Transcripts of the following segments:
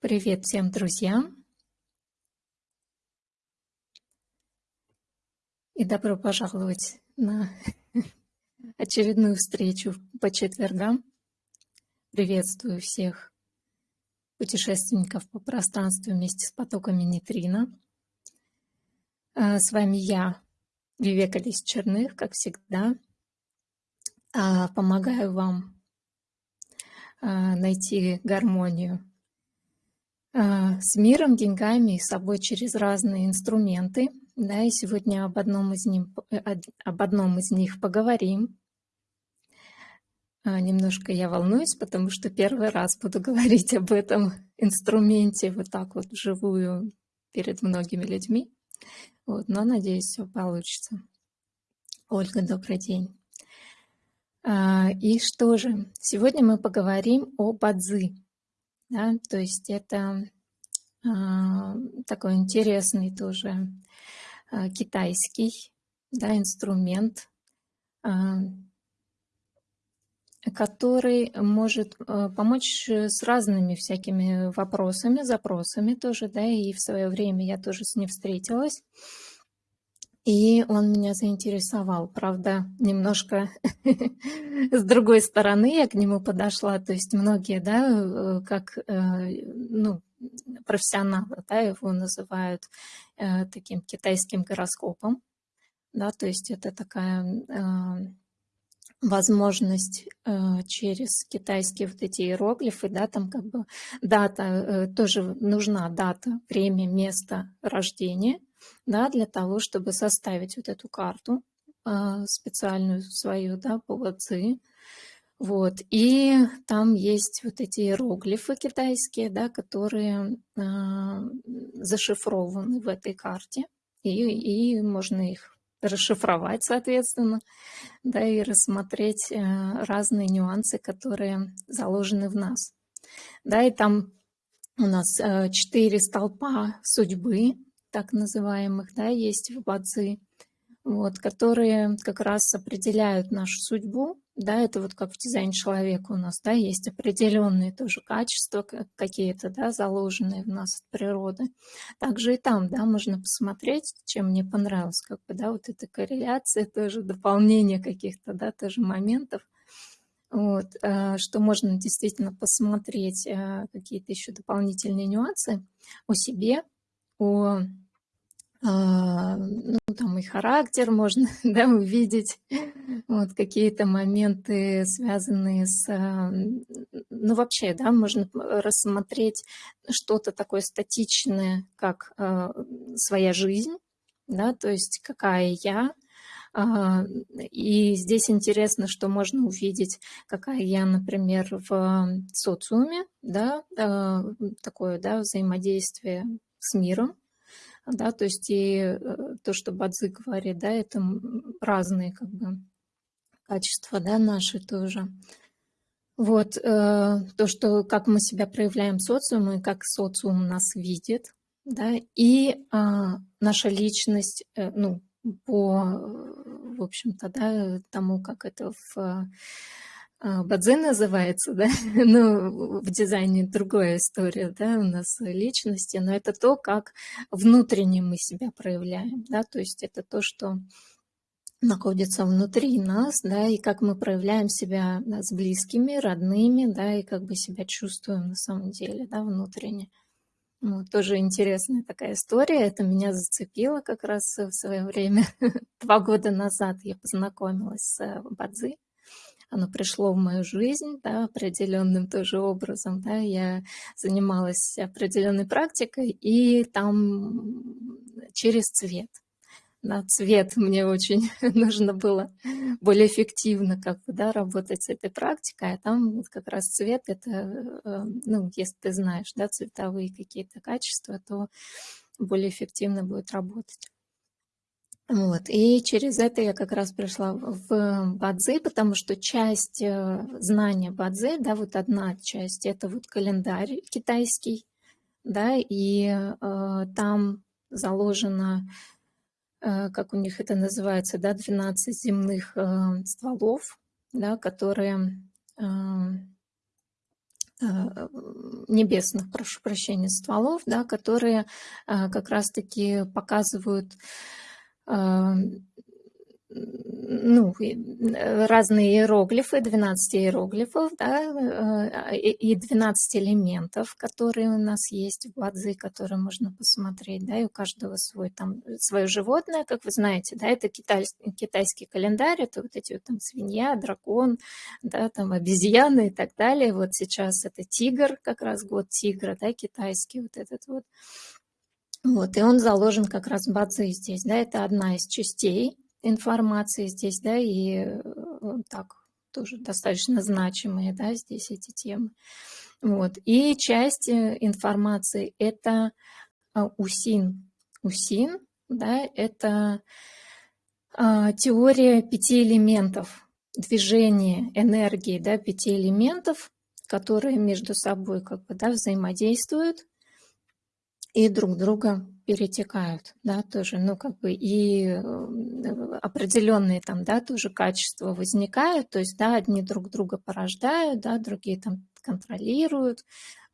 Привет всем друзьям и добро пожаловать на очередную встречу по четвергам. Приветствую всех путешественников по пространству вместе с потоками нейтрино. А, с вами я, Вивека Лис Черных, как всегда. А, помогаю вам а, найти гармонию с миром, деньгами и собой через разные инструменты. Да, и сегодня об одном из, них, об одном из них поговорим. Немножко я волнуюсь, потому что первый раз буду говорить об этом инструменте вот так вот вживую перед многими людьми. Вот, но надеюсь, все получится. Ольга, добрый день. А, и что же, сегодня мы поговорим о бадзи. Да, то есть это а, такой интересный тоже а, китайский да, инструмент, который может помочь с разными всякими вопросами, запросами тоже, да, и в свое время я тоже с ним встретилась. И он меня заинтересовал, правда, немножко с другой стороны я к нему подошла. То есть многие, да, э, как э, ну, профессионалы, да, его называют э, таким китайским гороскопом. Да, то есть это такая возможность через китайские вот эти иероглифы, да, там как бы дата, тоже нужна дата, время, место рождения, да, для того, чтобы составить вот эту карту а, специальную свою, да, по ВЦ. Вот, и там есть вот эти иероглифы китайские, да, которые а, зашифрованы в этой карте, и, и можно их расшифровать, соответственно, да, и рассмотреть а, разные нюансы, которые заложены в нас. Да, и там у нас четыре столпа судьбы, так называемых, да, есть в Бадзи, вот, которые как раз определяют нашу судьбу, да, это вот как в дизайне человека у нас, да, есть определенные тоже качества какие-то, да, заложенные в нас от природы. Также и там, да, можно посмотреть, чем мне понравилось, как бы, да, вот эта корреляция, тоже дополнение каких-то, да, тоже моментов, вот, э, что можно действительно посмотреть э, какие-то еще дополнительные нюансы о себе, о а, ну, там и характер можно да, увидеть, вот какие-то моменты, связанные с, а, ну вообще, да, можно рассмотреть что-то такое статичное, как э, своя жизнь, да, то есть какая я, и здесь интересно, что можно увидеть, какая я, например, в социуме, да, такое, да, взаимодействие с миром, да, то есть и э, то, что Бадзи говорит, да, это разные как бы качества, да, наши тоже. Вот, э, то, что как мы себя проявляем в социуме, как социум нас видит, да, и э, наша личность, э, ну, по, в общем-то, да, тому, как это в а, Бадзе называется, да, ну, в дизайне другая история, да, у нас личности, но это то, как внутренне мы себя проявляем, да, то есть это то, что находится внутри нас, да, и как мы проявляем себя да, с близкими, родными, да, и как бы себя чувствуем на самом деле, да, внутренне. Вот, тоже интересная такая история, это меня зацепило как раз в свое время, два года назад я познакомилась с Бадзи, оно пришло в мою жизнь, да, определенным тоже образом, да, я занималась определенной практикой, и там через цвет, да, цвет мне очень нужно было более эффективно как бы, да, работать с этой практикой, а там вот как раз цвет, это, э, ну, если ты знаешь, да, цветовые какие-то качества, то более эффективно будет работать. Вот. И через это я как раз пришла в Бадзи, потому что часть э, знания Бадзи, да, вот одна часть, это вот календарь китайский, да, и э, там заложено, э, как у них это называется, да, 12 земных э, стволов, да, которые э, небесных, прошу прощения, стволов, да, которые как раз-таки показывают ну, разные иероглифы, 12 иероглифов, да, и 12 элементов, которые у нас есть в Бадзи, которые можно посмотреть, да, и у каждого свой там, свое животное, как вы знаете, да, это китайский, китайский календарь, это вот эти вот там свинья, дракон, да, там обезьяны и так далее. Вот сейчас это тигр, как раз год тигра, да, китайский вот этот вот. Вот, и он заложен как раз в Бадзи здесь, да, это одна из частей информации здесь, да, и э, так тоже достаточно значимые, да, здесь эти темы. Вот. И часть э, информации – это а, УСИН. УСИН, да, это а, теория пяти элементов, движения, энергии, да, пяти элементов, которые между собой как бы, да, взаимодействуют и друг друга перетекают, да, тоже, ну, как бы и э, определенные там, да, тоже качества возникают, то есть, да, одни друг друга порождают, да, другие там контролируют,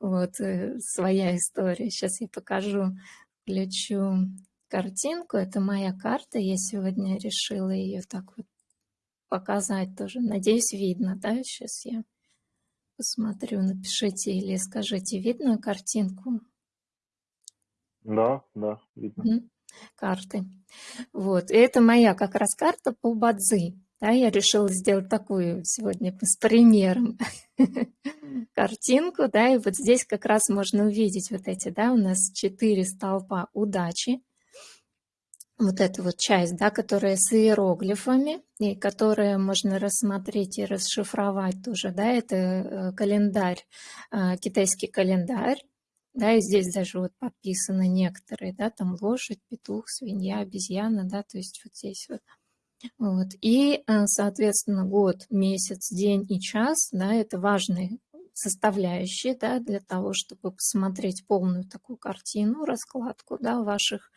вот, э, своя история. Сейчас я покажу, включу картинку, это моя карта, я сегодня решила ее так вот показать тоже, надеюсь, видно, да, сейчас я посмотрю, напишите или скажите, видно картинку? Да, да, видно. Карты. Вот. И это моя как раз карта по Бадзи. Да, я решила сделать такую сегодня с примером картинку, да, и вот здесь как раз можно увидеть вот эти, да, у нас четыре столпа удачи. Вот эта вот часть, да, которая с иероглифами, и которая можно рассмотреть и расшифровать тоже, да, это э, календарь, э, китайский календарь, да, и здесь даже вот подписаны некоторые, да, там лошадь, петух, свинья, обезьяна, да, то есть вот здесь вот. Вот. И, э, соответственно, год, месяц, день и час, да, это важные составляющие, да, для того, чтобы посмотреть полную такую картину, раскладку, да, ваших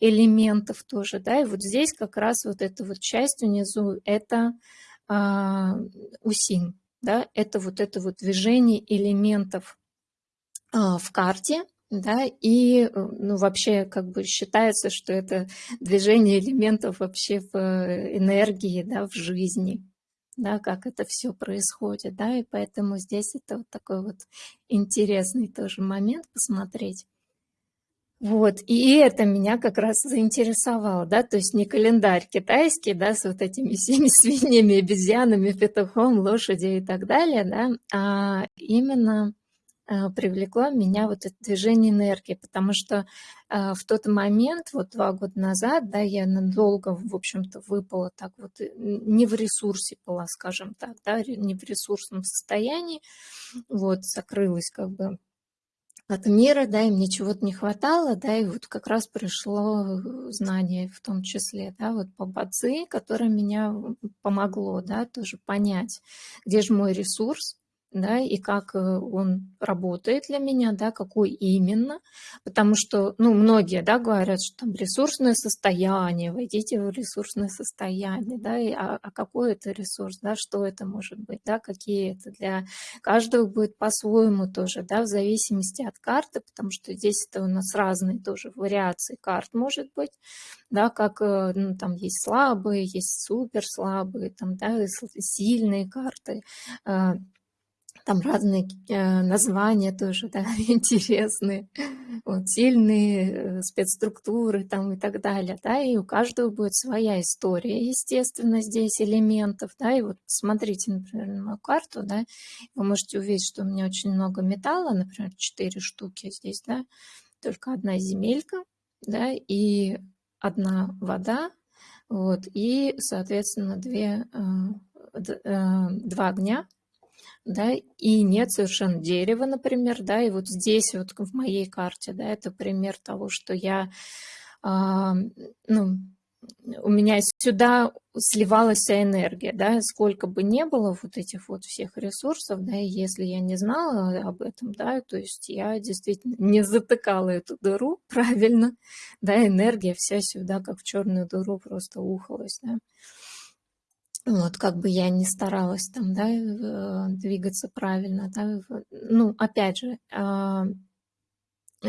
элементов тоже, да, и вот здесь как раз вот эта вот часть внизу, это а, усин, да, это вот это вот движение элементов в карте, да, и э, ну, вообще как бы считается, что это движение элементов вообще в э, энергии, да, в жизни, да, как это все происходит, да, и поэтому здесь это вот такой вот интересный тоже момент посмотреть. Вот, и это меня как раз заинтересовало, да, то есть не календарь китайский, да, с вот этими всеми свиньями, обезьянами, петухом, лошадью и так далее, да, а именно привлекло меня вот это движение энергии, потому что э, в тот момент, вот два года назад, да, я надолго, в общем-то, выпала так вот, э, не в ресурсе была, скажем так, да, не в ресурсном состоянии, вот, закрылась как бы от мира, да, и мне чего-то не хватало, да, и вот как раз пришло знание в том числе, да, вот по бадзи, которое меня помогло, да, тоже понять, где же мой ресурс, да, и как э, он работает для меня, да, какой именно, потому что, ну, многие, да, говорят, что там ресурсное состояние, войдите в ресурсное состояние, да, и, а, а какой это ресурс, да, что это может быть, да, какие это для каждого будет по-своему тоже, да, в зависимости от карты, потому что здесь это у нас разные тоже вариации карт может быть, да, как, э, ну, там есть слабые, есть супер слабые, там, да, сильные карты, э, там разные э, названия тоже, да, интересные, вот, сильные э, спецструктуры там и так далее, да, и у каждого будет своя история, естественно, здесь элементов, да, и вот посмотрите, например, на мою карту, да, вы можете увидеть, что у меня очень много металла, например, 4 штуки здесь, да, только одна земелька, да, и одна вода, вот, и, соответственно, две, э, два огня, да, и нет совершенно дерева, например, да, и вот здесь вот в моей карте, да, это пример того, что я, а, ну, у меня сюда сливалась вся энергия, да, сколько бы не было вот этих вот всех ресурсов, да, и если я не знала об этом, да, то есть я действительно не затыкала эту дыру правильно, да, энергия вся сюда, как в черную дыру, просто ухалась, да. Вот, как бы я не старалась там, да, э, двигаться правильно, да, ну, опять же, а,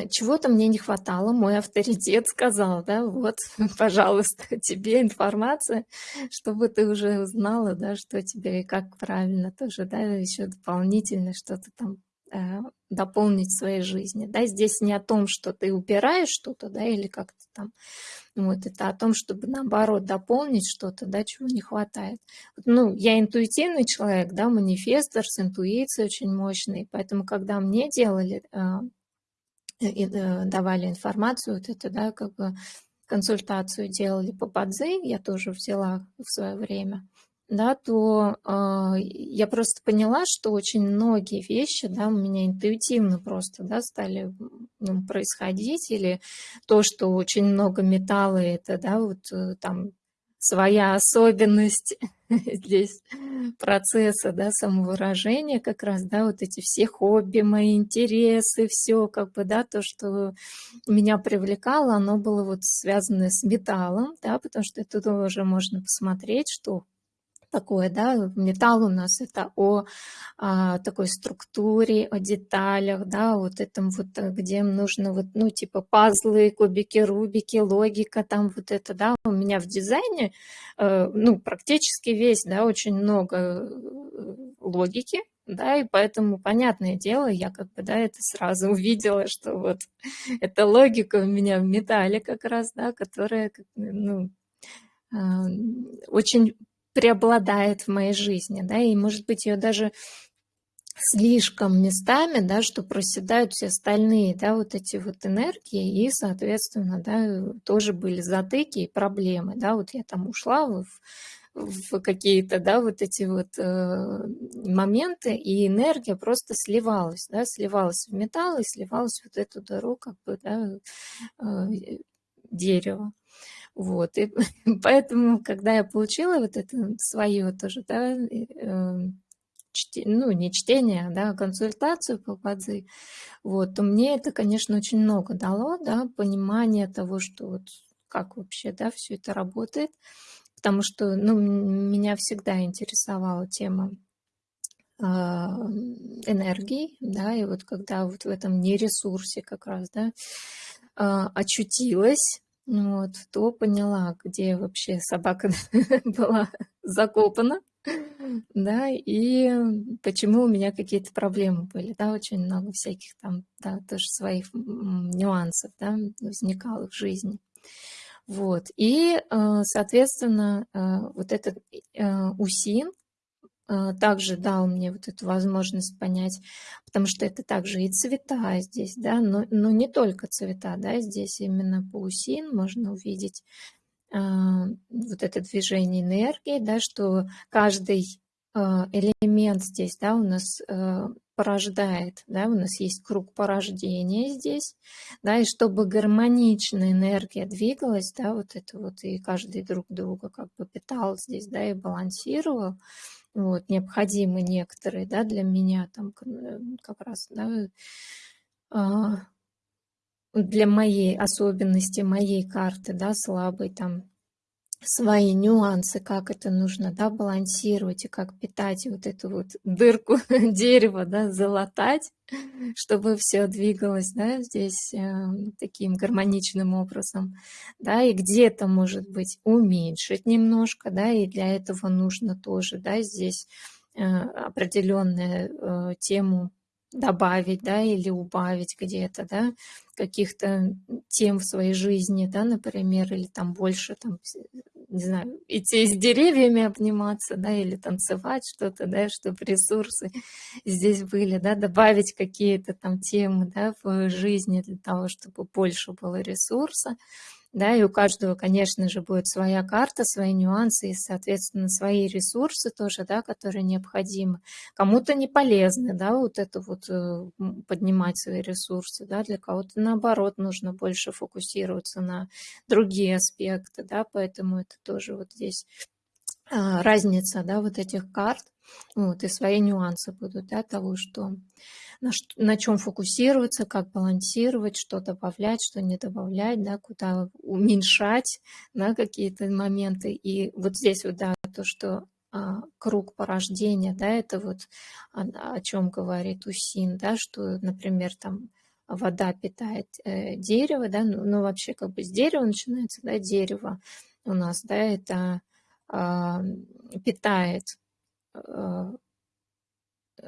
чего-то мне не хватало, мой авторитет сказал, да, вот, пожалуйста, тебе информация, чтобы ты уже узнала, да, что тебе и как правильно тоже, да, еще дополнительно что-то там дополнить в своей жизни, да, здесь не о том, что ты убираешь что-то, да, или как-то там вот, это о том, чтобы наоборот дополнить что-то, да, чего не хватает. Ну, я интуитивный человек, да, манифестор с интуицией очень мощный, поэтому когда мне делали, а, э, давали информацию, вот это, да, как бы консультацию делали по Бадзи, я тоже взяла в свое время, да, то э, я просто поняла, что очень многие вещи, да, у меня интуитивно просто, да, стали ну, происходить, или то, что очень много металла, это, да, вот э, там своя особенность здесь процесса, да, самовыражения как раз, да, вот эти все хобби, мои интересы, все как бы, да, то, что меня привлекало, оно было вот связано с металлом, да, потому что это тоже можно посмотреть, что такое, да, металл у нас это о а, такой структуре, о деталях, да, вот этом вот, э, где нужно вот, ну, типа пазлы, кубики, рубики, логика, там вот это, да, у меня в дизайне, э, ну, практически весь, да, очень много э, логики, да, и поэтому, понятное дело, я как бы, да, это сразу увидела, что вот эта логика у меня в металле как раз, да, которая, ну, очень преобладает в моей жизни, да, и, может быть, ее даже слишком местами, да, что проседают все остальные, да, вот эти вот энергии, и, соответственно, да, тоже были затыки и проблемы, да, вот я там ушла в, в какие-то, да, вот эти вот э, моменты, и энергия просто сливалась, да, сливалась в металл и сливалась вот эту дыру, как бы, да, э, дерева. Вот, и поэтому, когда я получила вот это свое тоже, да, э, чте, ну, не чтение, а, да, консультацию по Бадзи, вот, то мне это, конечно, очень много дало, да, понимание того, что вот как вообще, да, все это работает, потому что, ну, меня всегда интересовала тема а, энергии, да, и вот когда вот в этом нересурсе как раз, да, а, очутилась, вот, то поняла, где вообще собака была закопана, да, и почему у меня какие-то проблемы были, да, очень много всяких там, да, тоже своих нюансов, да, возникало в жизни. Вот, и, э, соответственно, э, вот этот э, УСИН, также дал мне вот эту возможность понять, потому что это также и цвета здесь, да, но, но не только цвета, да, здесь именно паусин можно увидеть э, вот это движение энергии, да, что каждый э, элемент здесь, да, у нас э, порождает, да, у нас есть круг порождения здесь, да, и чтобы гармоничная энергия двигалась, да, вот это вот и каждый друг друга как бы питал здесь, да, и балансировал, вот, необходимы некоторые, да, для меня там э, как раз, да, а, для моей особенности, моей карты, да, слабой там свои нюансы, как это нужно, да, балансировать и как питать вот эту вот дырку дерева, да, залатать, чтобы все двигалось, да, здесь э, таким гармоничным образом, да, и где-то, может быть, уменьшить немножко, да, и для этого нужно тоже, да, здесь э, определенную э, тему добавить, да, или убавить где-то, да, каких-то тем в своей жизни, да, например, или там больше, там, не знаю, идти с деревьями обниматься, да, или танцевать что-то, да, чтобы ресурсы здесь были, да, добавить какие-то там темы, да, в жизни для того, чтобы больше было ресурса, да, и у каждого, конечно же, будет своя карта, свои нюансы и, соответственно, свои ресурсы тоже, да, которые необходимы. Кому-то не полезны, да, вот это вот э, поднимать свои ресурсы, да, для кого-то, наоборот, нужно больше фокусироваться на другие аспекты, да, поэтому это тоже вот здесь а, разница, да, вот этих карт, вот, и свои нюансы будут, да, того, что на, на чем фокусироваться, как балансировать, что добавлять, что не добавлять, да, куда уменьшать да, какие-то моменты. И вот здесь вот, да, то, что а, круг порождения, да, это вот о, о чем говорит Усин, да, что, например, там вода питает э, дерево, да, ну, ну вообще как бы с дерева начинается, да, дерево у нас, да, это э, питает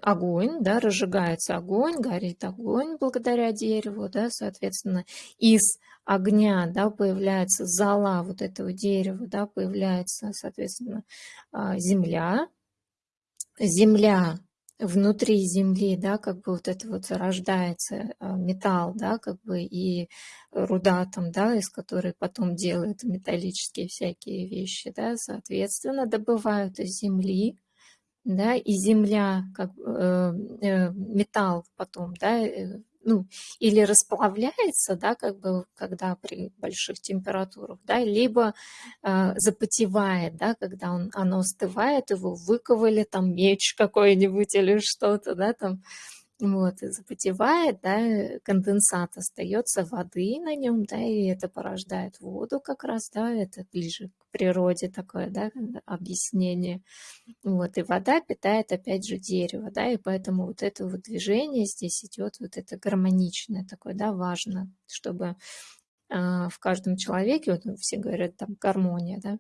огонь, да, разжигается огонь, горит огонь благодаря дереву, да, соответственно, из огня, да, появляется зола вот этого дерева, да, появляется, соответственно, а, земля. Земля внутри земли, да, как бы вот это вот зарождается а, металл, да, как бы и руда там, да, из которой потом делают металлические всякие вещи, да, соответственно, добывают из земли, да, и земля, как э, э, металл потом, да, э, ну, или расплавляется, да, как бы, когда при больших температурах, да, либо э, запотевает, да, когда он, оно остывает, его выковали, там меч какой-нибудь или что-то, да, там, вот, запотевает, да, конденсат остается воды на нем, да, и это порождает воду как раз, да, это ближе к природе такое, да, объяснение. Вот, и вода питает опять же дерево, да, и поэтому вот это вот движение здесь идет, вот это гармоничное такое, да, важно, чтобы э, в каждом человеке, вот все говорят там гармония, да,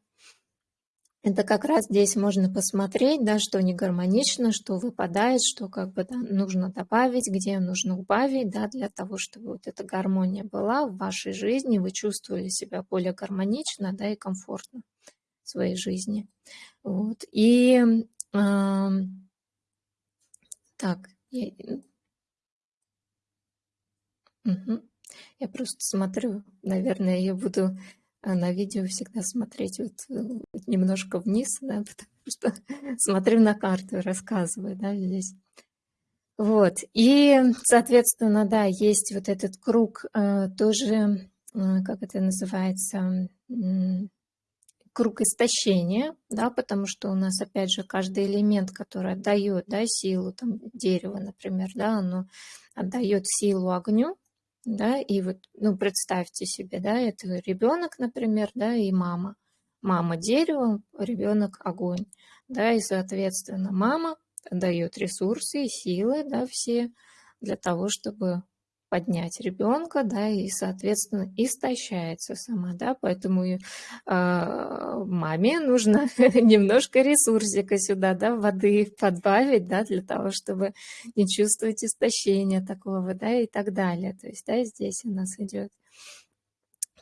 это как раз здесь можно посмотреть, да, что не гармонично, что выпадает, что как бы да, нужно добавить, где нужно убавить, да, для того, чтобы вот эта гармония была в вашей жизни, вы чувствовали себя более гармонично, да, и комфортно в своей жизни. Вот. И э, так, я, угу. я просто смотрю, наверное, я буду на видео всегда смотреть вот э, немножко вниз, да, потому что смотрю на карту и рассказываю, да, здесь. Вот, и, соответственно, да, есть вот этот круг э, тоже, э, как это называется, круг истощения, да, потому что у нас, опять же, каждый элемент, который отдает, да, силу, там, дерево, например, да, оно отдает силу огню, да, и вот, ну, представьте себе, да, это ребенок, например, да, и мама. Мама дерево, ребенок огонь, да, и, соответственно, мама дает ресурсы и силы, да, все для того, чтобы поднять ребенка, да, и, соответственно, истощается сама, да, поэтому э, маме нужно немножко ресурсика сюда, да, воды подбавить, да, для того, чтобы не чувствовать истощения такого, да, и так далее. То есть, да, здесь у нас идет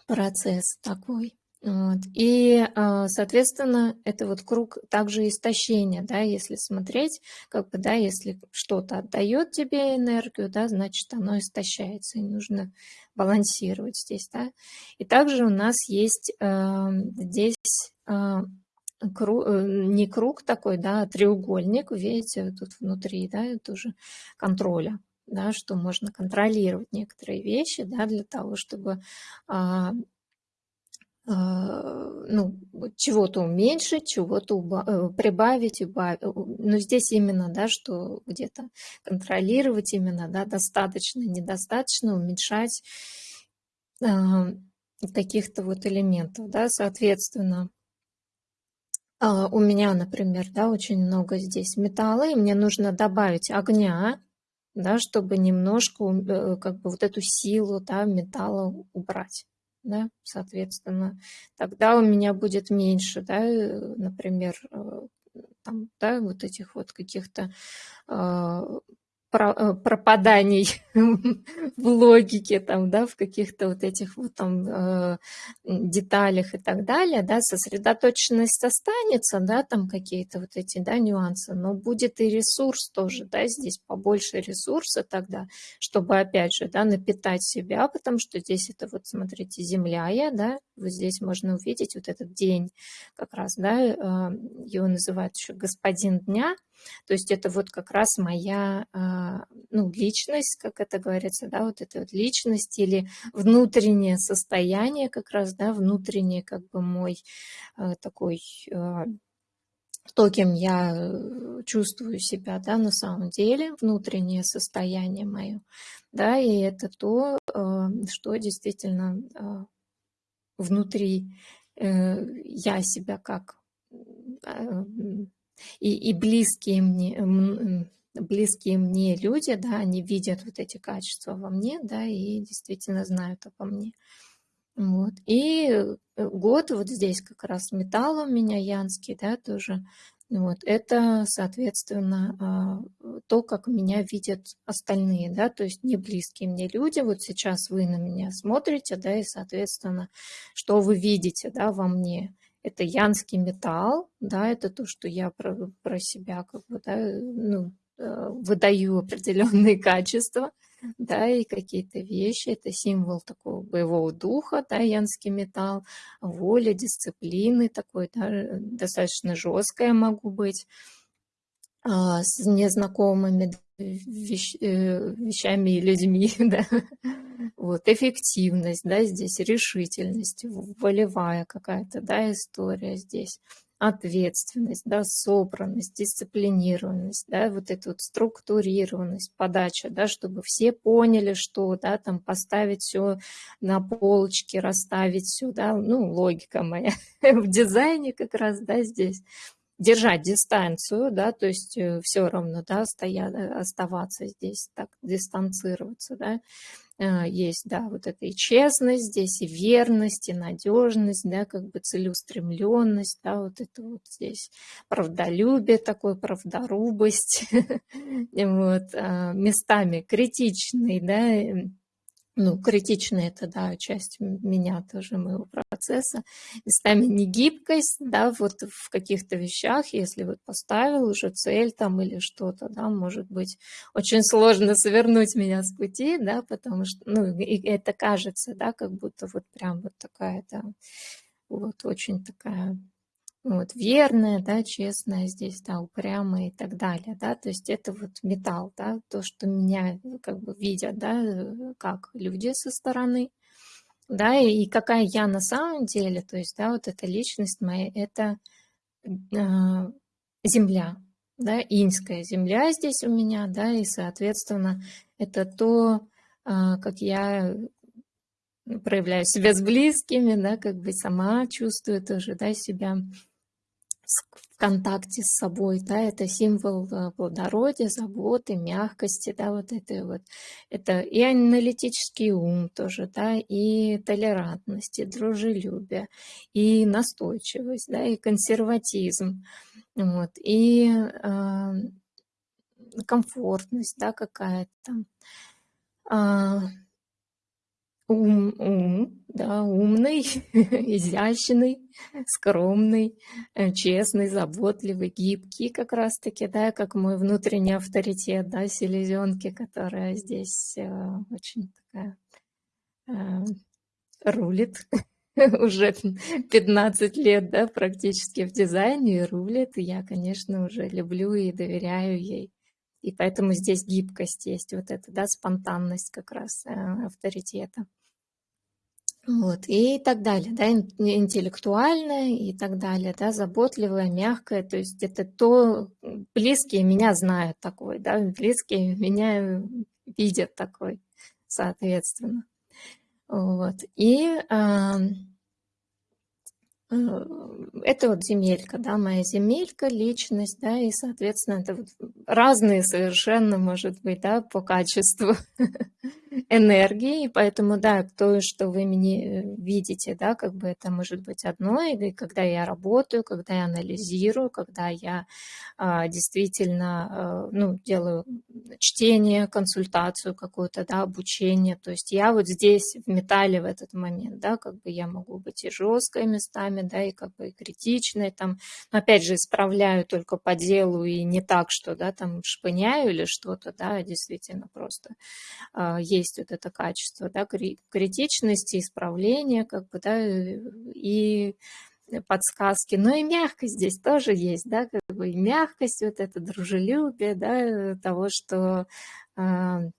процесс такой. Вот. И, а, соответственно, это вот круг также истощения, да, если смотреть, как бы, да, если что-то отдает тебе энергию, да, значит, оно истощается, и нужно балансировать здесь, да. И также у нас есть э, здесь э, круг, не круг такой, да, а треугольник, видите, тут внутри, да, тоже контроля да, что можно контролировать некоторые вещи, да, для того, чтобы а, ну, чего-то уменьшить, чего-то э, прибавить, убавить. Но здесь именно, да, что где-то контролировать именно, да, достаточно, недостаточно, уменьшать э, каких-то вот элементов, да, соответственно. Э, у меня, например, да, очень много здесь металла, и мне нужно добавить огня, да, чтобы немножко э, как бы вот эту силу да, металла убрать да, соответственно, тогда у меня будет меньше, да, э, например, э, там, да, вот этих вот каких-то а, пропаданий в логике, там, да, в каких-то вот этих вот там э, деталях и так далее, да, сосредоточенность останется, да, там какие-то вот эти, да, нюансы, но будет и ресурс тоже, да, здесь побольше ресурса тогда, чтобы, опять же, да, напитать себя, потому что здесь это вот, смотрите, земля я, да, вот здесь можно увидеть вот этот день как раз, да, э, его называют еще господин дня, то есть это вот как раз моя а, ну, личность, как это говорится, да, вот эта вот личность или внутреннее состояние как раз, да, внутренний как бы мой а, такой а, то, кем я э, чувствую себя, да, на самом деле, внутреннее состояние мое, да, и это то, что действительно внутри э, я себя как и, и близкие мне, близкие мне люди, да, они видят вот эти качества во мне, да, и действительно знают обо мне. Вот. И э, год вот здесь как раз металл у меня янский, да, тоже. Вот. Это, соответственно, а, то, как меня видят остальные, да, то есть не близкие мне люди. Вот сейчас вы на меня смотрите, да, и, соответственно, что вы видите, да, во мне. Это янский металл, да, это то, что я про, про себя как бы, да, ну, э, выдаю определенные качества да, и какие-то вещи. Это символ такого боевого духа, да, янский металл, воля, дисциплины такой, да, достаточно жесткая могу быть а, с незнакомыми вещ, э, вещами и людьми, да. Вот, эффективность, да, здесь решительность, волевая какая-то, да, история здесь. Ответственность, да, собранность, дисциплинированность, да, вот эту вот структурированность, подача, да, чтобы все поняли, что, да, там поставить все на полочке, расставить все, да, ну, логика моя в дизайне как раз, да, здесь держать дистанцию, да, то есть э, все равно, да, стоя, оставаться здесь, так, дистанцироваться, да, а, есть, да, вот эта и честность здесь, и верность, и надежность, да, как бы целеустремленность, да, вот это вот здесь правдолюбие такое, правдорубость, вот, а, местами критичный, да, ну, критичная это, да, часть меня тоже, моего процесса. Местами негибкость, да, вот в каких-то вещах, если вот поставил уже цель там или что-то, да, может быть, очень сложно свернуть меня с пути, да, потому что, ну, и это кажется, да, как будто вот прям вот такая, да, вот очень такая вот, верная, да, честная здесь, да, упрямая и так далее, да, то есть это вот металл, да, то, что меня как бы видят, да, как люди со стороны, да, и какая я на самом деле, то есть, да, вот эта личность моя, это э, земля, да, иньская земля здесь у меня, да, и, соответственно, это то, э, как я проявляю себя с близкими, да, как бы сама чувствую тоже, да, себя в контакте с собой, да, это символ э, плодородия, заботы, мягкости, да, вот это вот, это и аналитический ум тоже, да, и толерантность, и дружелюбие, и настойчивость, да, и консерватизм, вот, и э, комфортность, да, какая-то, э, ум, ум, да, умный, изящный, скромный, э, честный, заботливый, гибкий как раз-таки, да, как мой внутренний авторитет, да, селезенки, которая здесь э, очень такая э, рулит уже 15 лет, да, практически в дизайне и рулит. Я, конечно, уже люблю и доверяю ей. И поэтому здесь гибкость есть, вот эта, да, спонтанность как раз э, авторитета. Вот, и так далее, да, интеллектуальная и так далее, да, заботливая, мягкая, то есть это то, близкие меня знают такой, да, близкие меня видят такой, соответственно. Вот, и Э, это вот земелька, да, моя земелька, личность, да, и, соответственно, это вот разные совершенно, может быть, да, по качеству энергии, поэтому, да, то, что вы мне э, видите, да, как бы это может быть одно, и когда я работаю, когда я анализирую, когда я а, действительно, а, ну, делаю чтение, консультацию какую-то, да, обучение, то есть я вот здесь в металле в этот момент, да, как бы я могу быть и жесткой местами, да, и как бы и критичной, там, но опять же, исправляю только по делу и не так, что, да, там шпыняю или что-то, да, действительно просто э, есть вот это качество, да, критичности, исправления, как бы, да, и подсказки, но и мягкость здесь тоже есть, да, как бы и мягкость, вот это дружелюбие, да, того, что э,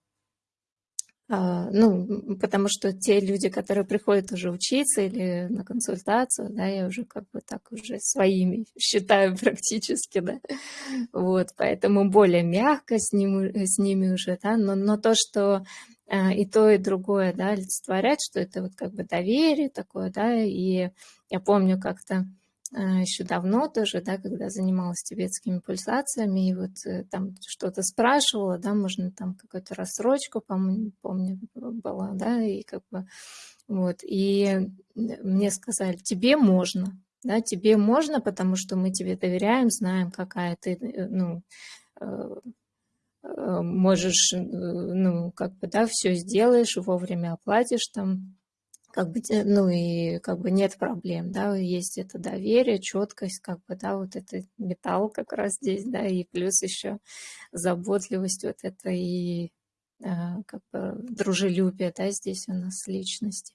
ну, потому что те люди, которые приходят уже учиться или на консультацию, да, я уже как бы так уже своими считаю практически, да, вот, поэтому более мягко с, ним, с ними уже, да, но, но то, что а, и то, и другое, да, олицетворять, что это вот как бы доверие такое, да, и я помню как-то а, еще давно тоже, да, когда занималась тибетскими пульсациями, и вот э, там что-то спрашивала, да, можно там какую-то рассрочку, помню, помню, была, да, и как бы вот, и мне сказали, тебе можно, да, тебе можно, потому что мы тебе доверяем, знаем, какая ты, э, ну, э, можешь, ну, как бы, да, все сделаешь, вовремя оплатишь там, как бы, ну и как бы нет проблем, да, есть это доверие, четкость, как бы, да, вот это металл как раз здесь, да, и плюс еще заботливость вот это и а, как бы дружелюбие, да, здесь у нас личности.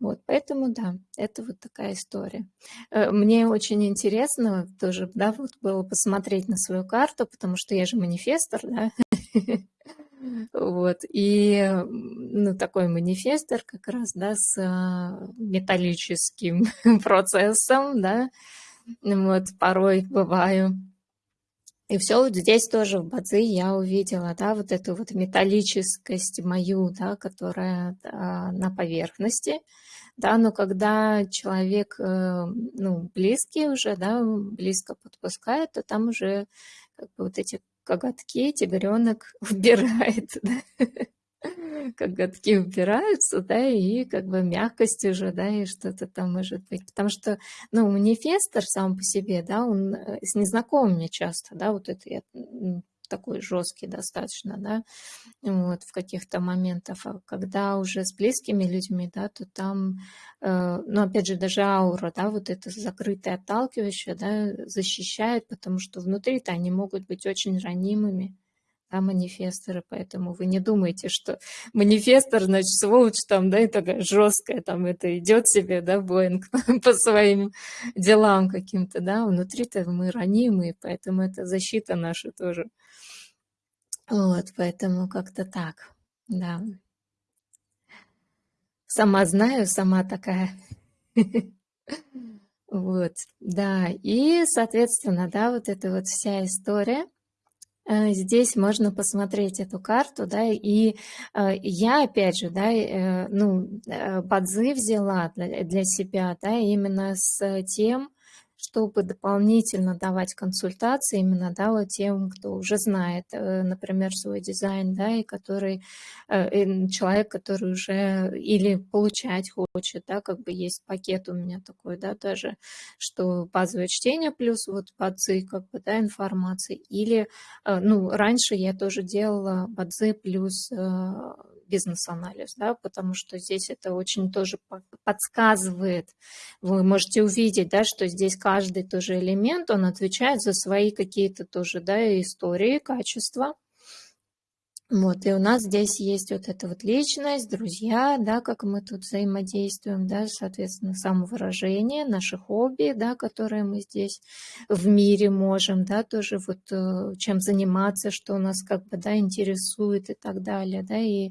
Вот, поэтому, да, это вот такая история. Э, мне очень интересно тоже, да, вот было посмотреть на свою карту, потому что я же манифестор, да, Вот, и ну, такой манифестор как раз, да, с а, металлическим процессом, да, вот, порой бываю. И все вот здесь тоже в Бадзи я увидела, да, вот эту вот металлическость мою, да, которая да, на поверхности, да, но когда человек, э, ну, близкий уже, да, близко подпускает, то там уже как бы вот эти коготки тигренок убирает, да? коготки убираются, да, и как бы мягкость уже, да, и что-то там может быть. Потому что, ну, манифестор сам по себе, да, он э, с незнакомыми часто, да, вот это я такой жесткий достаточно, да, вот, в каких-то моментах. А когда уже с близкими людьми, да, то там, э, ну, опять же, даже аура, да, вот это закрытое, отталкивающее, да, защищает, потому что внутри-то они могут быть очень ранимыми, да, манифесторы, поэтому вы не думайте, что манифестор, значит, сволочь там, да, и такая жесткая, там это идет себе, да, Боинг по своим делам каким-то, да, внутри-то мы ранимые, поэтому это защита наша тоже. Вот, поэтому как-то так, да. Сама знаю, сама такая. Вот, да, и, соответственно, да, вот эта вот вся история. Э, здесь можно посмотреть эту карту, да, и э, я, опять же, да, э, ну, Бадзи взяла для себя, да, именно с тем, чтобы дополнительно давать консультации именно да, вот тем, кто уже знает, э, например, свой дизайн, да, и который э, человек, который уже или получать хочет, да, как бы есть пакет у меня такой, да, даже, что базовое чтение плюс вот бадзи, как бы, да, информации, или, э, ну, раньше я тоже делала бадзи плюс бизнес-анализ, да, потому что здесь это очень тоже подсказывает. Вы можете увидеть, да, что здесь каждый тоже элемент, он отвечает за свои какие-то тоже, да, истории, качества. Вот, и у нас здесь есть вот эта вот личность, друзья, да, как мы тут взаимодействуем, да, соответственно, самовыражение, наши хобби, да, которые мы здесь в мире можем, да, тоже вот э, чем заниматься, что нас как бы, да, интересует и так далее, да, и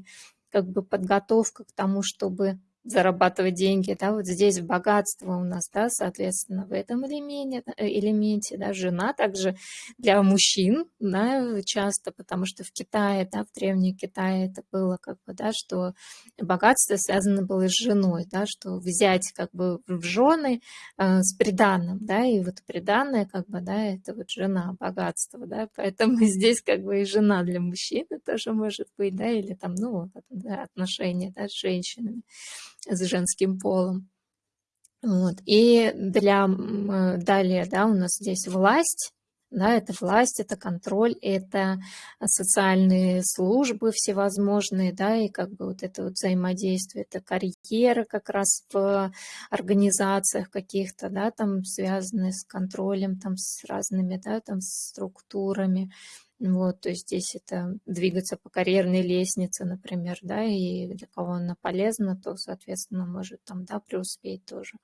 как бы подготовка к тому, чтобы зарабатывать деньги, да, вот здесь богатство у нас, да, соответственно, в этом элементе, э, элементе, да, жена также для мужчин, да, часто, потому что в Китае, да, в Древнем Китае это было как бы, да, что богатство связано было с женой, да, что взять как бы в жены э, с приданным, да, и вот приданное как бы, да, это вот жена, богатство, да, поэтому здесь как бы и жена для мужчины тоже может быть, да, или там, ну, да, отношения, да, с женщинами с женским полом. Вот. И для, далее, да, у нас здесь власть, да, это власть, это контроль, это социальные службы всевозможные, да, и как бы вот это вот взаимодействие, это карьера как раз в организациях каких-то, да, там связанные с контролем, там с разными, да, там структурами, вот, то есть здесь это двигаться по карьерной лестнице, например, да, и для кого она полезна, то, соответственно, может там, да, преуспеть тоже.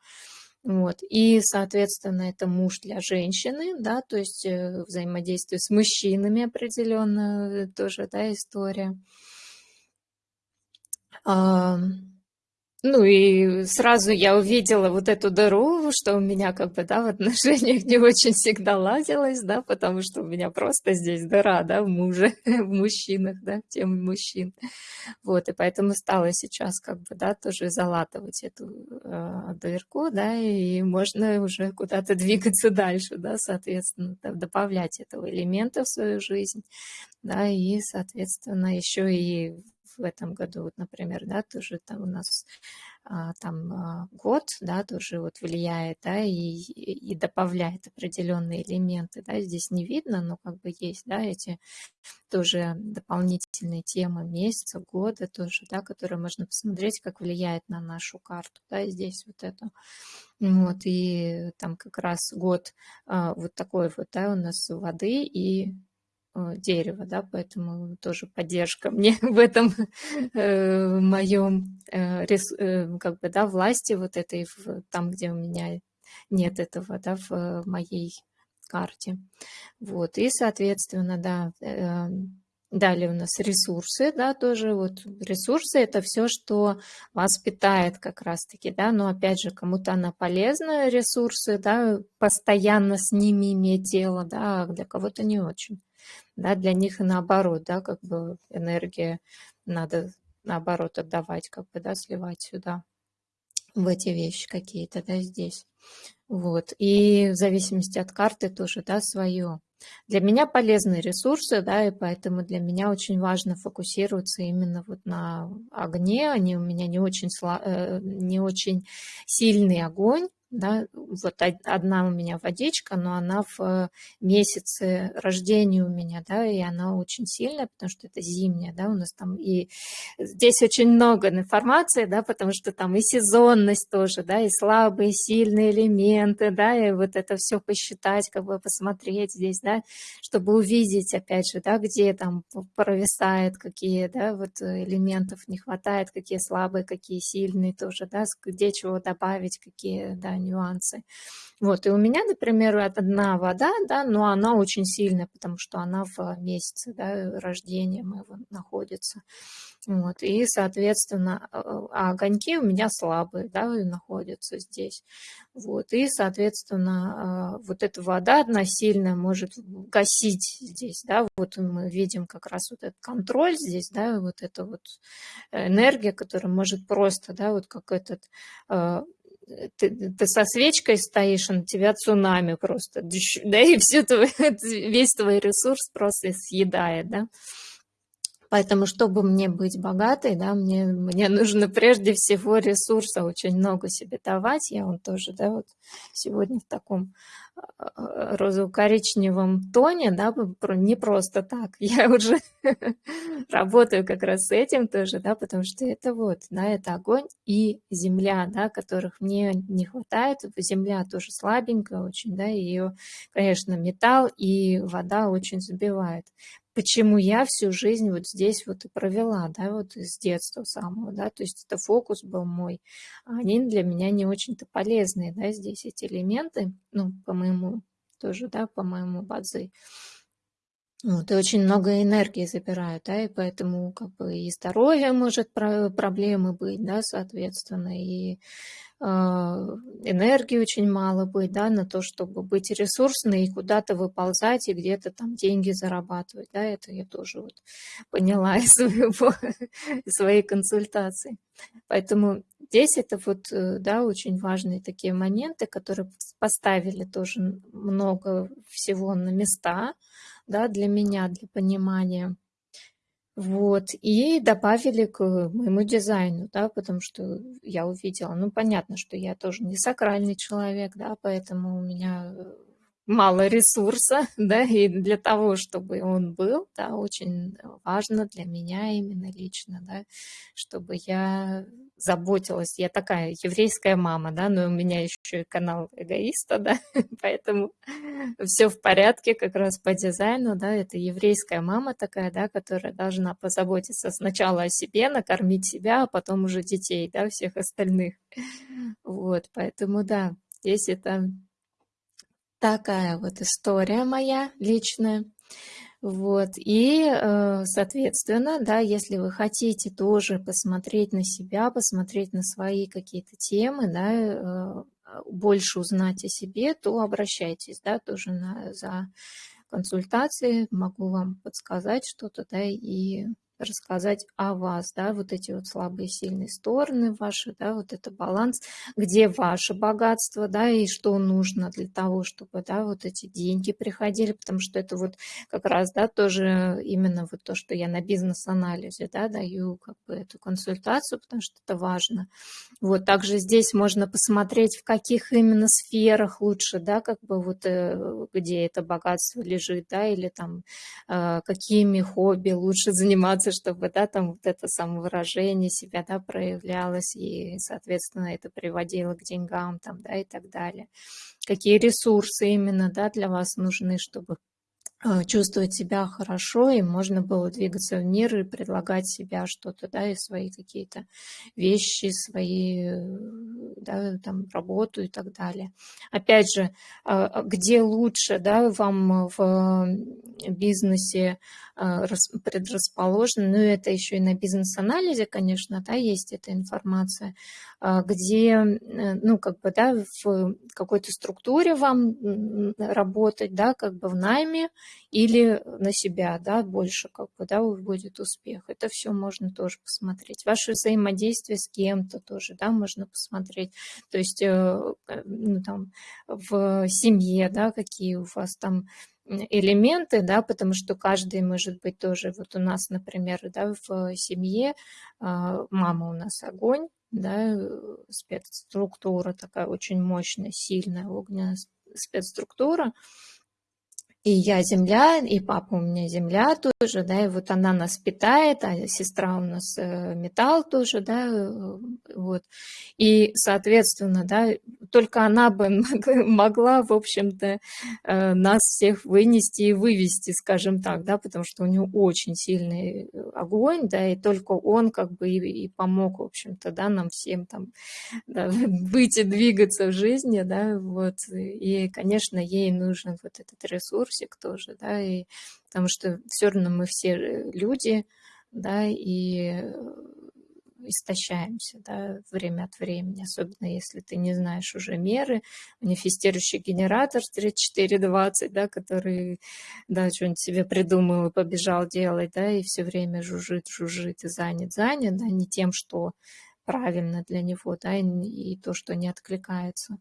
Вот. И, соответственно, это муж для женщины, да, то есть э, взаимодействие с мужчинами определенно э, тоже, да, история. Ну и сразу я увидела вот эту дыру, что у меня как бы, да, в отношениях не очень всегда ладилось, да, потому что у меня просто здесь дыра, да, в муже, в мужчинах, да, в теме мужчин. Вот, и поэтому стала сейчас как бы, да, тоже залатывать эту э, дырку, да, и можно уже куда-то двигаться дальше, да, соответственно, добавлять этого элемента в свою жизнь, да, и, соответственно, еще и в этом году, вот, например, да, тоже там у нас а, там а, год, да, тоже вот влияет, да, и, и добавляет определенные элементы, да, здесь не видно, но как бы есть, да, эти тоже дополнительные темы месяца, года тоже, да, которые можно посмотреть, как влияет на нашу карту, да, здесь вот это. Вот, и там как раз год а, вот такой вот, да, у нас воды и дерева, да, поэтому тоже поддержка мне в этом э, моем э, э, как бы, да, власти вот этой, в, там, где у меня нет этого, да, в моей карте. Вот, и, соответственно, да, э, далее у нас ресурсы, да, тоже. Вот ресурсы – это все, что вас питает как раз-таки, да, но опять же, кому-то она полезна, ресурсы, да, постоянно с ними иметь дело, да, а для кого-то не очень да, для них наоборот, да, как бы энергия надо наоборот отдавать, как бы, да, сливать сюда, в эти вещи какие-то, да, здесь. Вот, и в зависимости от карты тоже, да, свое. Для меня полезны ресурсы, да, и поэтому для меня очень важно фокусироваться именно вот на огне. Они у меня не очень, э, не очень сильный огонь, да, вот одна у меня водичка, но она в э, месяце рождения у меня, да, и она очень сильная, потому что это зимняя, да, у нас там и здесь очень много информации, да, потому что там и сезонность тоже, да, и слабые, сильные элементы, да, и вот это все посчитать, как бы посмотреть здесь, да, чтобы увидеть, опять же, да, где там провисает, какие, да, вот элементов не хватает, какие слабые, какие сильные тоже, да, где чего добавить, какие, да, нюансы. Вот, и у меня, например, одна вода, да, но она очень сильная, потому что она в месяце, да, рождения моего находится. Вот, и, соответственно, а, а огоньки у меня слабые, да, находятся здесь. Вот, и, соответственно, а, вот эта вода одна сильная может гасить здесь, да, вот мы видим как раз вот этот контроль здесь, да, вот эта вот энергия, которая может просто, да, вот как этот а, ты, ты со свечкой стоишь, на тебя цунами просто, да, и все твой, весь твой ресурс просто съедает, да. Поэтому, чтобы мне быть богатой, да, мне, мне нужно прежде всего ресурса очень много себе давать. Я вот тоже, да, вот сегодня в таком розово-коричневом тоне, да, не просто так. Я уже работаю как раз с этим тоже, да, потому что это вот, да, это огонь и земля, да, которых мне не хватает. Земля тоже слабенькая очень, да, ее, конечно, металл и вода очень забивает почему я всю жизнь вот здесь вот и провела, да, вот с детства самого, да, то есть это фокус был мой. А они для меня не очень-то полезные, да, здесь эти элементы, ну, по моему тоже, да, по моему бадзи. Вот, и очень много энергии забирают, да, и поэтому как бы и здоровье может проблемы быть, да, соответственно, и энергии очень мало быть, да, на то, чтобы быть ресурсной и куда-то выползать и где-то там деньги зарабатывать, да, это я тоже вот поняла из, своего, из своей консультации. Поэтому здесь это вот, э, да, очень важные такие моменты, которые поставили тоже много всего на места, да, для меня, для понимания. Вот, и добавили к моему дизайну, да, потому что я увидела, ну, понятно, что я тоже не сакральный человек, да, поэтому у меня э, мало ресурса, да, и для того, чтобы он был, да, очень важно для меня именно лично, да, чтобы я заботилась. Я такая еврейская мама, да, но у меня еще и канал эгоиста, да, поэтому все в порядке как раз по дизайну, да, это еврейская мама такая, да, которая должна позаботиться сначала о себе, накормить себя, а потом уже детей, да, всех остальных. Вот, поэтому, да, здесь это такая вот история моя личная. Вот, и, э, соответственно, да, если вы хотите тоже посмотреть на себя, посмотреть на свои какие-то темы, да, э, больше узнать о себе, то обращайтесь, да, тоже на, за консультацией, могу вам подсказать что-то, да, и рассказать о вас, да, вот эти вот слабые сильные стороны ваши, да, вот это баланс, где ваше богатство, да, и что нужно для того, чтобы, да, вот эти деньги приходили, потому что это вот как раз, да, тоже именно вот то, что я на бизнес-анализе, да, даю как бы эту консультацию, потому что это важно. Вот, также здесь можно посмотреть, в каких именно сферах лучше, да, как бы вот э, где это богатство лежит, да, или там э, какими хобби лучше заниматься, хочется, чтобы, да, там вот это самовыражение себя, да, проявлялось, и, соответственно, это приводило к деньгам, там, да, и так далее. Какие ресурсы именно, да, для вас нужны, чтобы чувствовать себя хорошо, и можно было двигаться в мир и предлагать себя что-то, да, и свои какие-то вещи, свои, э, да, там, работу и так далее. Опять же, а, а где лучше, да, вам в бизнесе предрасположено, ну, это еще и на бизнес-анализе, конечно, да, есть эта информация, где, э, ну, как бы, да, в какой-то структуре вам работать, да, как бы в найме, или на себя, да, больше как бы, да, будет успех. Это все можно тоже посмотреть. Ваше взаимодействие с кем-то тоже, да, можно посмотреть. То есть, э, ну, там, в семье, да, какие у вас там элементы, да, потому что каждый может быть тоже, вот у нас, например, да, в семье а, мама у нас огонь, да, спецструктура такая очень мощная, сильная огненная спецструктура, и я земля, и папа у меня земля тоже, да, и вот она нас питает, а сестра у нас э, металл тоже, да, э, вот. И, соответственно, да, только она бы могла, в общем-то, э, нас всех вынести и вывести, скажем так, да, потому что у нее очень сильный огонь, да, и только он как бы и, и помог, в общем-то, да, нам всем там да, выйти, двигаться в жизни, да, вот. И, конечно, ей нужен вот этот ресурс, ресурсик тоже, да, и потому что все равно мы все люди, да, и э, истощаемся, да, время от времени, особенно если ты не знаешь уже меры, манифестирующий генератор 3420, да, который, да, что-нибудь себе придумал и побежал делать, да, и все время жужжит, жужжит и занят, занят, да, не тем, что правильно для него, да, и, и то, что не откликается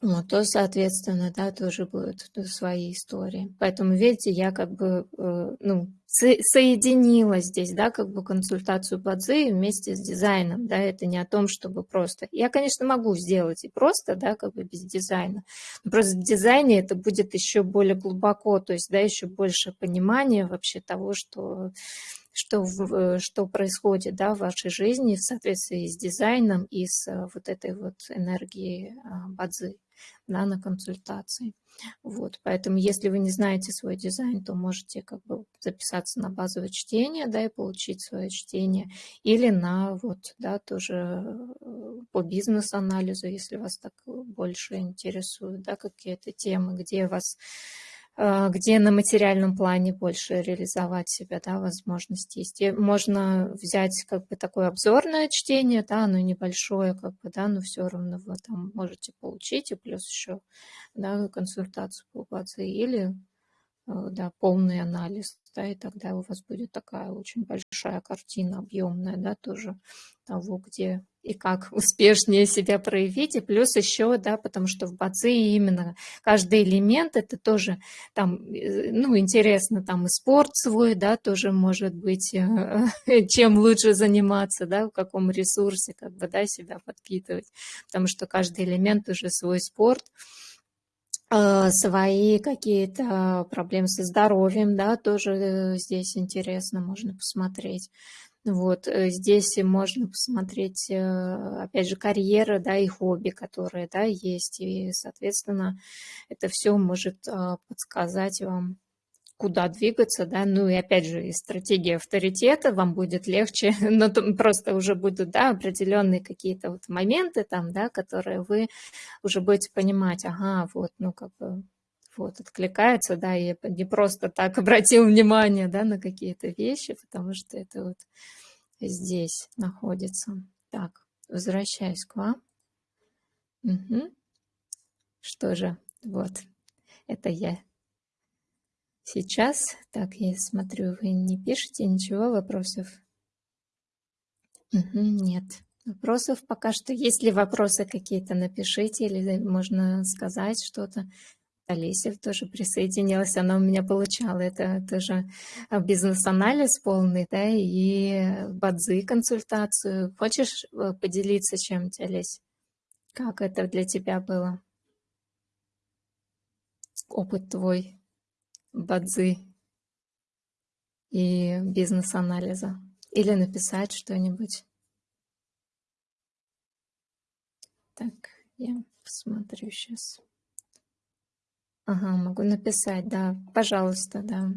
ну, то, соответственно, да, тоже будут свои истории. Поэтому, видите, я как бы, э, ну, соединила здесь, да, как бы консультацию по ДЗИ вместе с дизайном, да, это не о том, чтобы просто... Я, конечно, могу сделать и просто, да, как бы без дизайна, но просто в дизайне это будет еще более глубоко, то есть, да, еще больше понимания вообще того, что что, э, что происходит да, в вашей жизни в соответствии с дизайном и с э, вот этой вот энергией бадзи да, на консультации. Вот, поэтому если вы не знаете свой дизайн, то можете как бы записаться на базовое чтение, да, и получить свое чтение, или на вот, да, тоже э, по бизнес-анализу, если вас так больше интересуют, да, какие-то темы, где вас где на материальном плане больше реализовать себя, да, возможности есть. И можно взять как бы такое обзорное чтение, да, оно небольшое, как бы, да, но все равно вы там можете получить, и плюс еще, да, консультацию по базе или, э, да, полный анализ, да, и тогда у вас будет такая очень большая картина, объемная, да, тоже того, где и как успешнее себя проявить. И плюс еще, да, потому что в БАЦИ именно каждый элемент, это тоже там, э, ну, интересно, там и спорт свой, да, тоже может быть, э, чем лучше заниматься, да, в каком ресурсе, как бы, да, себя подпитывать, потому что каждый элемент уже свой спорт, э, свои какие-то проблемы со здоровьем, да, тоже здесь интересно, можно посмотреть. Вот э, здесь можно посмотреть, э, опять же, карьера, да, и хобби, которые, да, есть, и, соответственно, это все может а, подсказать вам, куда двигаться, да, ну и опять же, и стратегия авторитета вам будет легче, но просто уже будут, да, определенные какие-то вот моменты там, да, которые вы уже будете понимать, ага, вот, ну, как бы вот, откликается, да, и не просто так обратил внимание, да, на какие-то вещи, потому что это вот здесь находится. Так, возвращаюсь к вам. Угу. Что же, вот, это я сейчас. Так, я смотрю, вы не пишете ничего, вопросов? Угу, нет. Вопросов пока что. Есть ли вопросы какие-то, напишите, или можно сказать что-то. Олеся тоже присоединилась, она у меня получала. Это тоже а, бизнес-анализ полный, да, и бадзи консультацию. Хочешь э, поделиться чем-то, Олесь? Как это для тебя было? Опыт твой, бадзи и бизнес-анализа. Или написать что-нибудь. Так, я посмотрю сейчас. Ага, могу написать, да. Пожалуйста, да.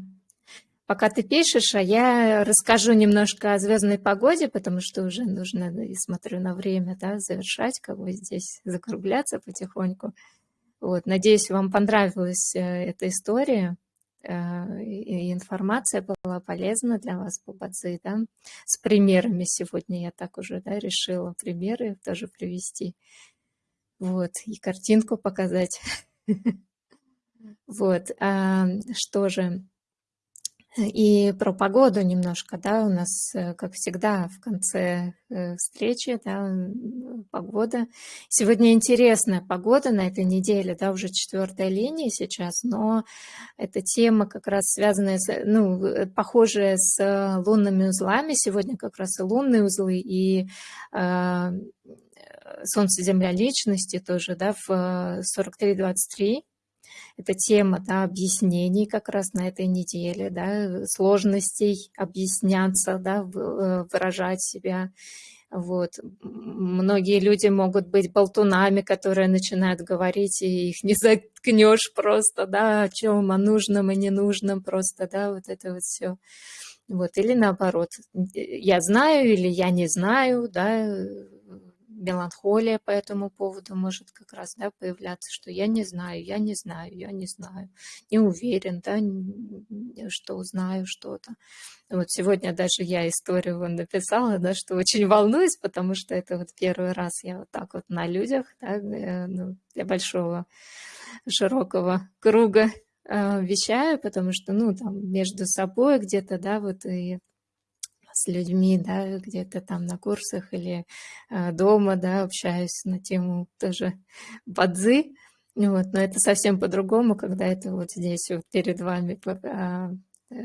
Пока ты пишешь, а я расскажу немножко о звездной погоде, потому что уже нужно, и смотрю на время, да, завершать, как бы здесь закругляться потихоньку. Вот, надеюсь, вам понравилась э, эта история, э, и информация была полезна для вас по да, с примерами сегодня я так уже, да, решила примеры тоже привести. Вот, и картинку показать. Вот, а, что же, и про погоду немножко, да, у нас, э, как всегда, в конце э, встречи, да, погода. Сегодня интересная погода на этой неделе, да, уже четвертая линия сейчас, но эта тема как раз связанная, с, ну, э, похожая с лунными узлами. Сегодня как раз и лунные узлы, и э, Солнце, Земля, личности тоже, да, в 43-23. Это тема да, объяснений как раз на этой неделе, да, сложностей объясняться, да, э, выражать себя. Вот. Многие люди могут быть болтунами, которые начинают говорить, и их не заткнешь просто, да, о чем, о нужном и ненужном просто, да, вот это вот все. Вот. Или наоборот, я знаю или я не знаю, да, меланхолия по этому поводу может как раз да, появляться, что я не знаю, я не знаю, я не знаю, не уверен, да, что узнаю что-то. Вот сегодня даже я историю вон написала, да, что очень волнуюсь, потому что это вот первый раз я вот так вот на людях, да, э, ну, для большого, широкого круга э, вещаю, потому что, ну, там, между собой где-то, да, вот и с людьми, да, где-то там на курсах или э, дома, да, общаюсь на тему тоже бадзи, вот, но это совсем по-другому, когда это вот здесь вот перед вами а, э,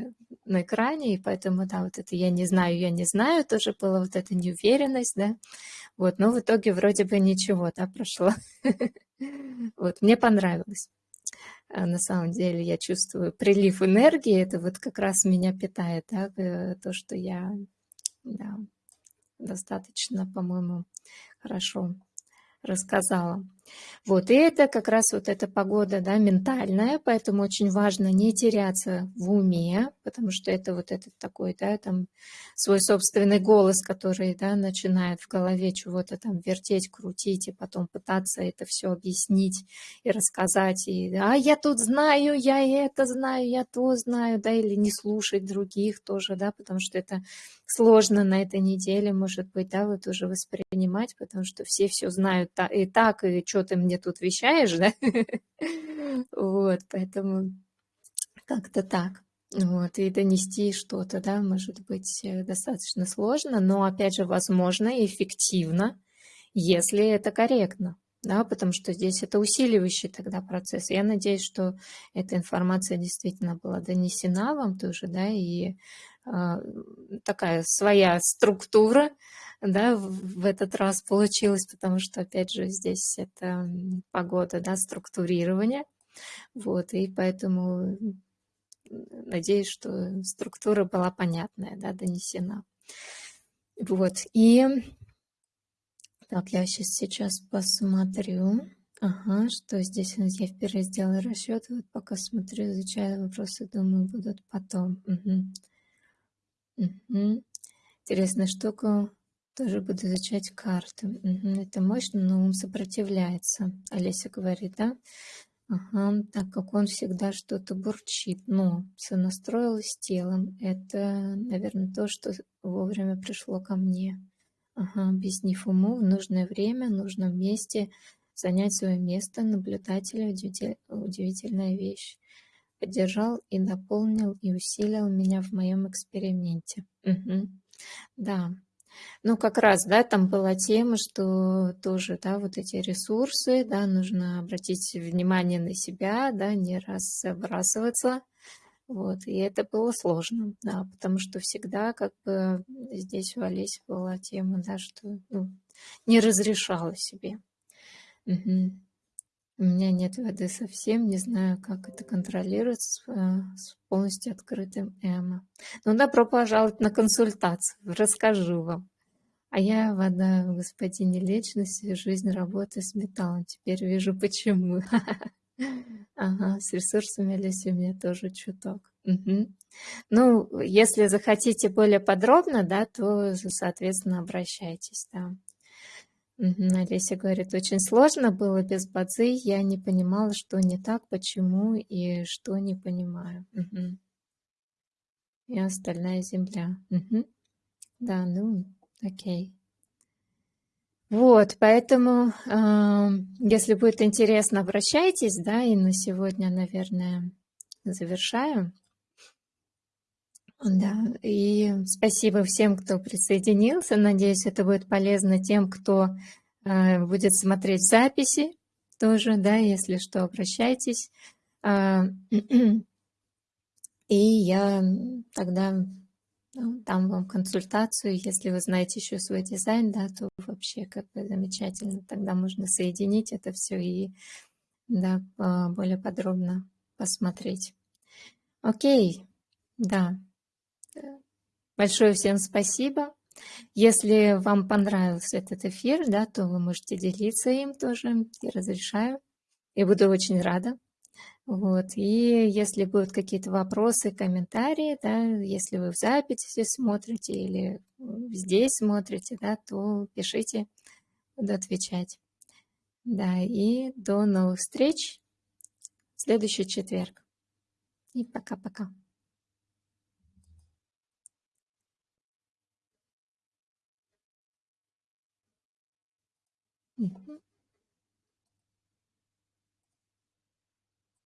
на экране, и поэтому, да, вот это я не знаю, я не знаю, тоже была вот эта неуверенность, да, вот, но в итоге вроде бы ничего, да, прошло. Вот, мне понравилось. А на самом деле я чувствую прилив энергии, это вот как раз меня питает, да, э, то, что я да, достаточно, по-моему, хорошо рассказала. Вот, и это как раз вот эта погода, да, ментальная, поэтому очень важно не теряться в уме, потому что это вот этот такой, да, там, свой собственный голос, который, да, начинает в голове чего-то там вертеть, крутить, и потом пытаться это все объяснить и рассказать, и, а я тут знаю, я это знаю, я то знаю, да, или не слушать других тоже, да, потому что это сложно на этой неделе, может быть, да, вот уже воспринимать, потому что все все знают и так, и что ты мне тут вещаешь, да? Вот, поэтому как-то так. Вот, и донести что-то, да, может быть э, достаточно сложно, но, опять же, возможно и эффективно, если это корректно, да, потому что здесь это усиливающий тогда процесс. Я надеюсь, что эта информация действительно была донесена вам тоже, да, и э, такая своя структура, да, в этот раз получилось, потому что, опять же, здесь это погода, да, структурирование, вот, и поэтому надеюсь, что структура была понятная, да, донесена. Вот, и так, я сейчас, сейчас посмотрю. Ага, что здесь я впервые сделала расчет, вот пока смотрю, изучаю вопросы, думаю, будут потом. Угу. Угу. Интересная штука. Тоже буду изучать карты. Это мощно, но ум сопротивляется. Олеся говорит, да? Ага, так как он всегда что-то бурчит. Но все настроилось с телом. Это, наверное, то, что вовремя пришло ко мне. Ага, объяснив уму в нужное время, в нужном месте, занять свое место наблюдателя – удивительная вещь. Поддержал и дополнил и усилил меня в моем эксперименте. Угу. Да, ну, как раз, да, там была тема, что тоже, да, вот эти ресурсы, да, нужно обратить внимание на себя, да, не разбрасываться. Вот, и это было сложно, да, потому что всегда как бы здесь у Олеси была тема, да, что ну, не разрешала себе. Угу. У меня нет воды совсем, не знаю, как это контролировать с, э, с полностью открытым эмо. Ну, добро пожаловать на консультацию, расскажу вам. А я вода в господине личности, жизнь, работа с металлом. Теперь вижу, почему. Ага, с ресурсами Олеси у меня тоже чуток. Угу. Ну, если захотите более подробно, да, то, соответственно, обращайтесь, да. Мгм. Олеся говорит, очень сложно было без бадзи, я не понимала, что не так, почему и что не понимаю. Мгм. И остальная земля. Мгм. Да, ну, окей. Вот, поэтому, э, если будет интересно, обращайтесь, да, и на сегодня, наверное, завершаю. Да, и спасибо всем, кто присоединился. Надеюсь, это будет полезно тем, кто э, будет смотреть записи тоже, да, если что, обращайтесь. Э, и я тогда ну, дам вам консультацию. Если вы знаете еще свой дизайн, да, то вообще как бы замечательно. Тогда можно соединить это все и да, более подробно посмотреть. Окей, да. Большое всем спасибо. Если вам понравился этот эфир, да, то вы можете делиться им тоже. Я разрешаю. Я буду очень рада. Вот. И если будут какие-то вопросы, комментарии, да, если вы в записи смотрите или здесь смотрите, да, то пишите, буду отвечать. Да, и до новых встреч в следующий четверг. И пока-пока. 你哭